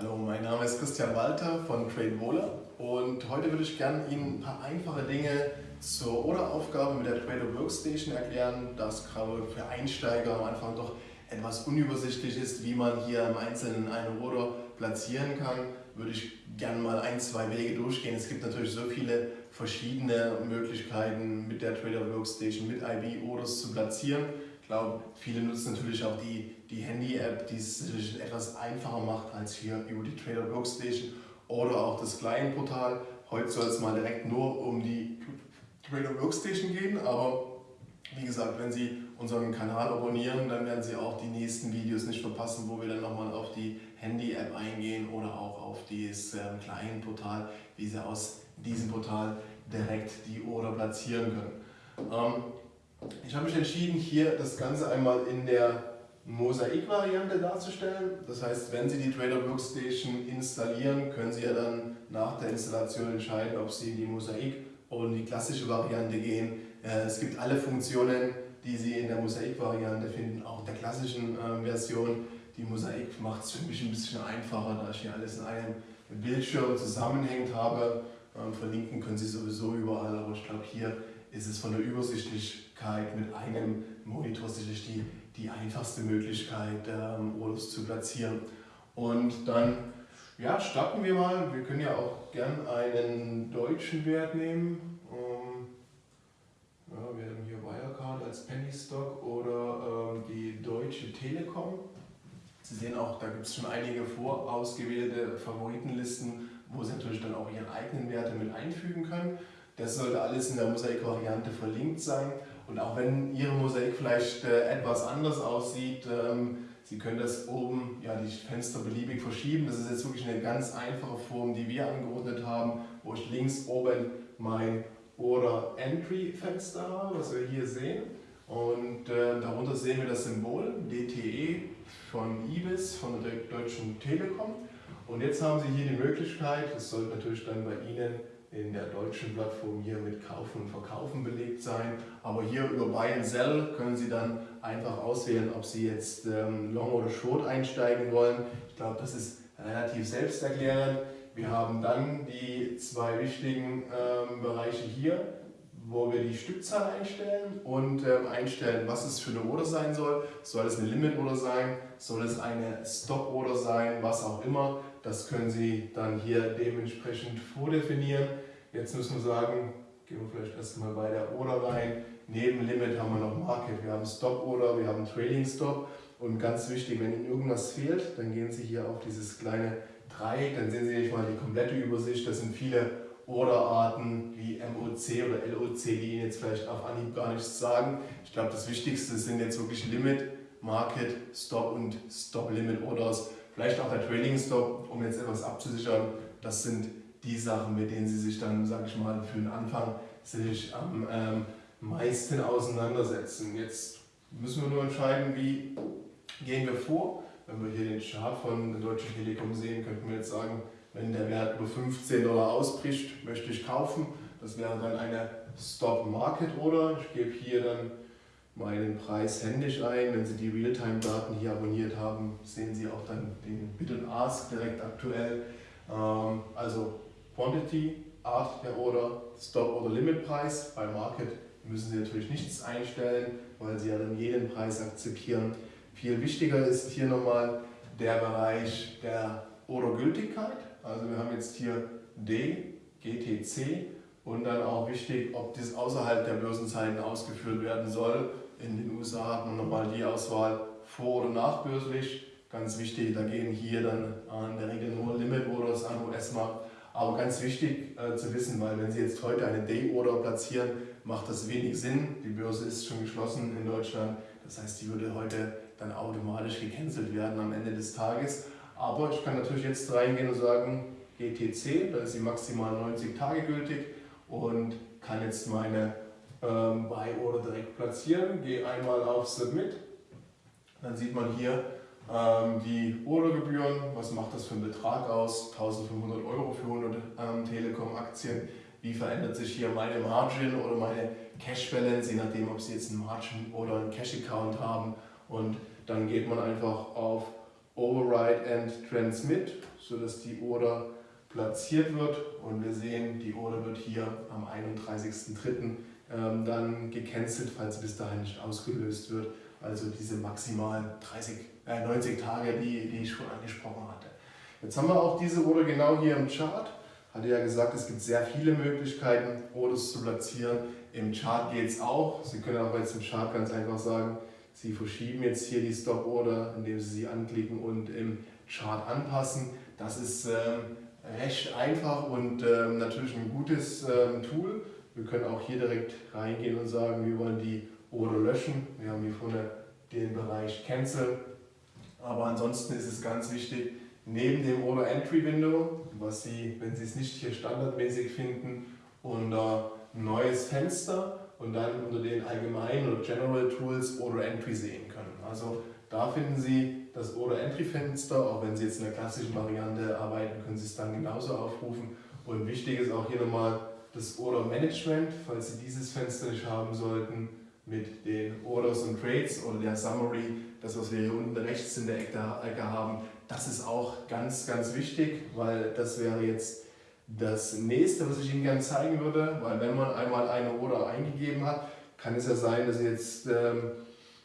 Hallo, mein Name ist Christian Walter von TradeWola und heute würde ich gerne Ihnen ein paar einfache Dinge zur Orderaufgabe mit der Trader Workstation erklären, das gerade für Einsteiger am Anfang doch etwas unübersichtlich ist, wie man hier im Einzelnen eine Order platzieren kann, würde ich gerne mal ein, zwei Wege durchgehen. Es gibt natürlich so viele verschiedene Möglichkeiten mit der Trader Workstation, mit IB Orders zu platzieren. Ich glaube, viele nutzen natürlich auch die, die Handy-App, die es natürlich etwas einfacher macht als hier über die Trader Workstation oder auch das Client-Portal. Heute soll es mal direkt nur um die Trader Workstation gehen, aber wie gesagt, wenn Sie unseren Kanal abonnieren, dann werden Sie auch die nächsten Videos nicht verpassen, wo wir dann nochmal auf die Handy-App eingehen oder auch auf das ähm, Client-Portal, wie Sie aus diesem Portal direkt die Order platzieren können. Ähm, ich habe mich entschieden, hier das Ganze einmal in der Mosaik-Variante darzustellen. Das heißt, wenn Sie die Trader Workstation installieren, können Sie ja dann nach der Installation entscheiden, ob Sie die Mosaik oder in die klassische Variante gehen. Äh, es gibt alle Funktionen, die Sie in der Mosaik-Variante finden, auch in der klassischen ähm, Version. Die Mosaik macht es für mich ein bisschen einfacher, da ich hier alles in einem Bildschirm zusammenhängt habe. Ähm, verlinken können Sie sowieso überall, aber ich glaube, hier ist es von der Übersichtlichkeit mit einem Monitor sicherlich die, die einfachste Möglichkeit, ähm, Orders zu platzieren. Und dann ja, starten wir mal. Wir können ja auch gern einen deutschen Wert nehmen. Ähm, ja, wir haben hier Wirecard als Penny Stock oder ähm, die Deutsche Telekom. Sie sehen auch, da gibt es schon einige vorausgewählte Favoritenlisten, wo Sie natürlich dann auch Ihre eigenen Werte mit einfügen können. Das sollte alles in der Mosaik-Variante verlinkt sein. Und auch wenn Ihre Mosaik vielleicht äh, etwas anders aussieht, ähm, Sie können das oben, ja, die Fenster beliebig verschieben. Das ist jetzt wirklich eine ganz einfache Form, die wir angeordnet haben, wo ich links oben mein Order Entry Fenster habe, was wir hier sehen. Und äh, darunter sehen wir das Symbol DTE von IBIS, von der Deutschen Telekom. Und jetzt haben Sie hier die Möglichkeit, das sollte natürlich dann bei Ihnen in der deutschen Plattform hier mit Kaufen und Verkaufen belegt sein. Aber hier über Buy and Sell können Sie dann einfach auswählen, ob Sie jetzt ähm, Long oder Short einsteigen wollen. Ich glaube, das ist relativ selbsterklärend. Wir haben dann die zwei wichtigen ähm, Bereiche hier, wo wir die Stückzahl einstellen und ähm, einstellen, was es für eine Order sein soll. Soll es eine Limit-Order sein? Soll es eine Stop-Order sein? Was auch immer. Das können Sie dann hier dementsprechend vordefinieren. Jetzt müssen wir sagen, gehen wir vielleicht erstmal bei der Order rein. Neben Limit haben wir noch Market. Wir haben Stop Order, wir haben Trading Stop. Und ganz wichtig, wenn Ihnen irgendwas fehlt, dann gehen Sie hier auf dieses kleine Dreieck, dann sehen Sie nicht mal die komplette Übersicht. Das sind viele Orderarten wie MOC oder LOC, die Ihnen jetzt vielleicht auf Anhieb gar nichts sagen. Ich glaube, das Wichtigste sind jetzt wirklich Limit, Market, Stop und Stop-Limit Orders. Vielleicht auch der Trading Stop, um jetzt etwas abzusichern. Das sind die Sachen, mit denen Sie sich dann, sage ich mal, für den Anfang sich am ähm, meisten auseinandersetzen. Jetzt müssen wir nur entscheiden, wie gehen wir vor. Wenn wir hier den Chart von der Deutschen Telekom sehen, könnten wir jetzt sagen, wenn der Wert über 15 Dollar ausbricht, möchte ich kaufen. Das wäre dann eine Stop Market Order. Ich gebe hier dann meinen Preis händisch ein. Wenn Sie die Realtime-Daten hier abonniert haben, sehen Sie auch dann den Bid und Ask direkt aktuell. Ähm, also Quantity, Art der Order, Stop- oder Limitpreis. Bei Market müssen Sie natürlich nichts einstellen, weil Sie ja dann jeden Preis akzeptieren. Viel wichtiger ist hier nochmal der Bereich der Ordergültigkeit. Also wir haben jetzt hier D, GTC und dann auch wichtig, ob das außerhalb der Börsenzeiten ausgeführt werden soll. In den USA hat man nochmal die Auswahl vor- oder nachbörslich. Ganz wichtig, da gehen hier dann in der Regel nur Limit-Orders an US-Markt. Aber ganz wichtig äh, zu wissen, weil wenn Sie jetzt heute eine Day-Order platzieren, macht das wenig Sinn. Die Börse ist schon geschlossen in Deutschland. Das heißt, die würde heute dann automatisch gecancelt werden am Ende des Tages. Aber ich kann natürlich jetzt reingehen und sagen, GTC, da ist sie maximal 90 Tage gültig und kann jetzt meine ähm, Buy-Order direkt platzieren. Gehe einmal auf Submit, dann sieht man hier ähm, die Ordergebühren, was macht das für einen Betrag aus, 1500 Euro für 100 ähm, Telekom-Aktien. Wie verändert sich hier meine Margin oder meine Cash Balance, je nachdem, ob Sie jetzt einen Margin oder einen Cash Account haben. Und dann geht man einfach auf Override and Transmit, sodass die Order platziert wird und wir sehen, die Order wird hier am 31.03. Ähm, dann gecancelt, falls sie bis dahin nicht ausgelöst wird. Also diese maximal 30, äh, 90 Tage, die, die ich schon angesprochen hatte. Jetzt haben wir auch diese Order genau hier im Chart. Hatte ja gesagt, es gibt sehr viele Möglichkeiten, Orders zu platzieren. Im Chart geht es auch. Sie können aber jetzt im Chart ganz einfach sagen, Sie verschieben jetzt hier die Stop Order, indem Sie sie anklicken und im Chart anpassen. Das ist ähm, recht einfach und ähm, natürlich ein gutes ähm, Tool. Wir können auch hier direkt reingehen und sagen, wir wollen die Order löschen. Wir haben hier vorne den Bereich Cancel. Aber ansonsten ist es ganz wichtig, neben dem Order Entry Window, was Sie, wenn Sie es nicht hier standardmäßig finden, unter Neues Fenster und dann unter den allgemeinen oder General Tools Order Entry sehen können. Also da finden Sie das Order Entry Fenster, auch wenn Sie jetzt in der klassischen Variante arbeiten, können Sie es dann genauso aufrufen. Und wichtig ist auch hier nochmal das Order Management, falls Sie dieses Fenster nicht haben sollten, mit den Orders und Trades oder der Summary, das was wir hier unten rechts in der Ecke haben, das ist auch ganz, ganz wichtig, weil das wäre jetzt das nächste, was ich Ihnen gerne zeigen würde, weil wenn man einmal eine Order eingegeben hat, kann es ja sein, dass Sie jetzt ähm,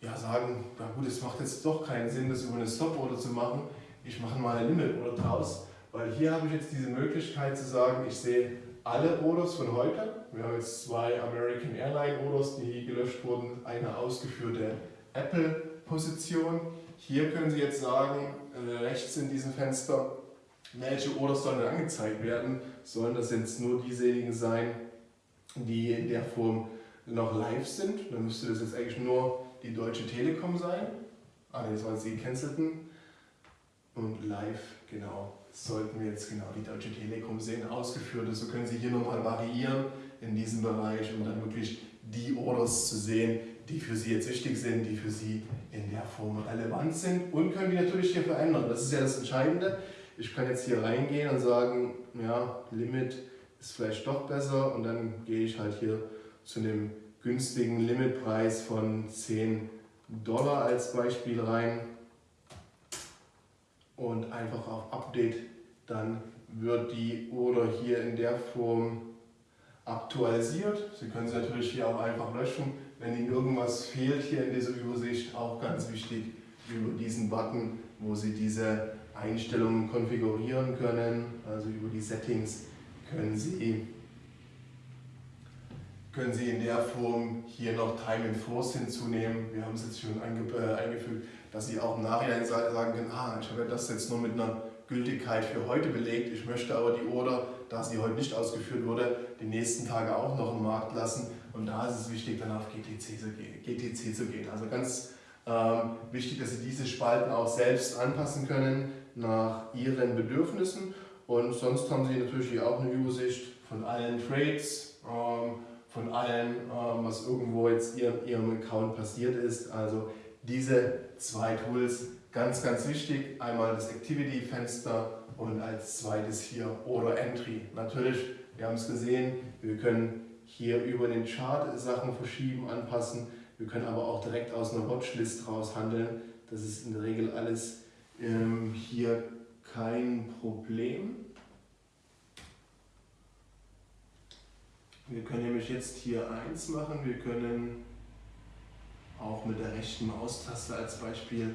ja, sagen, na gut, es macht jetzt doch keinen Sinn, das über eine Stop-Order zu machen, ich mache mal eine Limit-Order draus, weil hier habe ich jetzt diese Möglichkeit zu sagen, ich sehe alle Orders von heute. Wir haben jetzt zwei American Airline Orders, die gelöscht wurden, eine ausgeführte Apple-Position. Hier können Sie jetzt sagen, äh, rechts in diesem Fenster, welche Orders sollen angezeigt werden? Sollen das jetzt nur diejenigen sein, die in der Form noch live sind? Dann müsste das jetzt eigentlich nur die Deutsche Telekom sein. Ah, das waren die gecancelten. Und live, genau, sollten wir jetzt genau die Deutsche Telekom sehen, ausgeführt. So können Sie hier nochmal variieren in diesem Bereich, um dann wirklich die Orders zu sehen, die für Sie jetzt wichtig sind, die für Sie in der Form relevant sind und können die natürlich hier verändern. Das ist ja das Entscheidende. Ich kann jetzt hier reingehen und sagen, ja, Limit ist vielleicht doch besser und dann gehe ich halt hier zu einem günstigen Limitpreis von 10 Dollar als Beispiel rein und einfach auf Update, dann wird die Order hier in der Form aktualisiert. Sie können sie natürlich hier auch einfach löschen, wenn Ihnen irgendwas fehlt hier in dieser Übersicht. Auch ganz wichtig über diesen Button, wo Sie diese Einstellungen konfigurieren können, also über die Settings können Sie, können Sie in der Form hier noch Time and Force hinzunehmen. Wir haben es jetzt schon äh, eingefügt, dass Sie auch im Nachhinein sagen können, ah, ich habe das jetzt nur mit einer Gültigkeit für heute belegt, ich möchte aber die Order, da sie heute nicht ausgeführt wurde, die nächsten Tage auch noch im Markt lassen und da ist es wichtig, dann auf GTC zu gehen. GTC zu gehen. Also ganz ähm, wichtig, dass Sie diese Spalten auch selbst anpassen können nach Ihren Bedürfnissen und sonst haben Sie natürlich auch eine Übersicht von allen Trades, ähm, von allem, ähm, was irgendwo jetzt in Ihrem Account passiert ist. Also diese zwei Tools Ganz, ganz wichtig, einmal das Activity-Fenster und als zweites hier Order Entry. Natürlich, wir haben es gesehen, wir können hier über den Chart Sachen verschieben, anpassen. Wir können aber auch direkt aus einer Watchlist raus handeln. Das ist in der Regel alles ähm, hier kein Problem. Wir können nämlich jetzt hier eins machen. Wir können auch mit der rechten Maustaste als Beispiel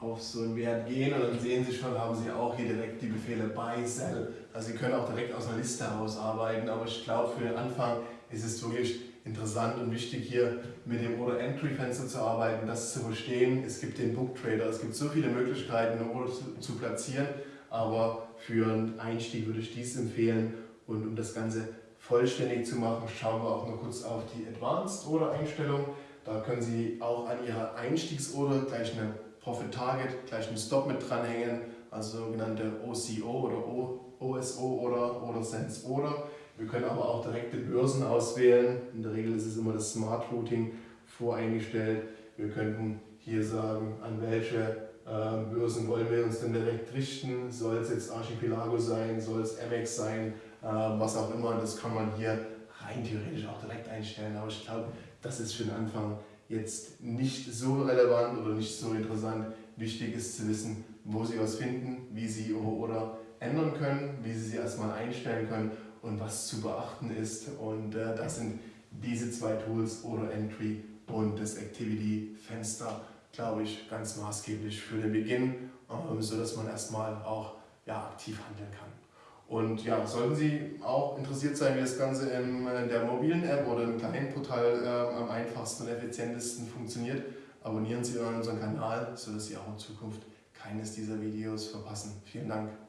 auf so einen Wert gehen und dann sehen Sie schon, haben Sie auch hier direkt die Befehle Buy, Sell. Also Sie können auch direkt aus einer Liste heraus arbeiten, aber ich glaube für den Anfang ist es wirklich interessant und wichtig hier mit dem Order Entry Fenster zu arbeiten, das zu verstehen. Es gibt den Book Trader, es gibt so viele Möglichkeiten, eine Order zu platzieren, aber für einen Einstieg würde ich dies empfehlen und um das Ganze vollständig zu machen, schauen wir auch noch kurz auf die Advanced Order Einstellung. Da können Sie auch an Ihrer Einstiegsorder gleich eine Profit Target, gleich einen Stop mit dranhängen, also sogenannte OCO oder OSO oder oder Sense oder. Wir können aber auch direkte Börsen auswählen. In der Regel ist es immer das Smart Routing voreingestellt. Wir könnten hier sagen, an welche äh, Börsen wollen wir uns denn direkt richten. Soll es jetzt Archipelago sein, soll es MX sein, was auch immer. Das kann man hier rein theoretisch auch direkt einstellen. Aber ich glaube, das ist für den Anfang jetzt nicht so relevant oder nicht so interessant. Wichtig ist zu wissen, wo Sie was finden, wie Sie Ihre Order ändern können, wie Sie sie erstmal einstellen können und was zu beachten ist. Und äh, das sind diese zwei Tools, Order Entry und das Activity Fenster, glaube ich, ganz maßgeblich für den Beginn, äh, sodass man erstmal auch ja, aktiv handeln kann. Und ja, sollten Sie auch interessiert sein, wie das Ganze in äh, der mobilen App oder im kleinen Portal äh, am einfachsten und effizientesten funktioniert, abonnieren Sie unseren Kanal, sodass Sie auch in Zukunft keines dieser Videos verpassen. Vielen Dank.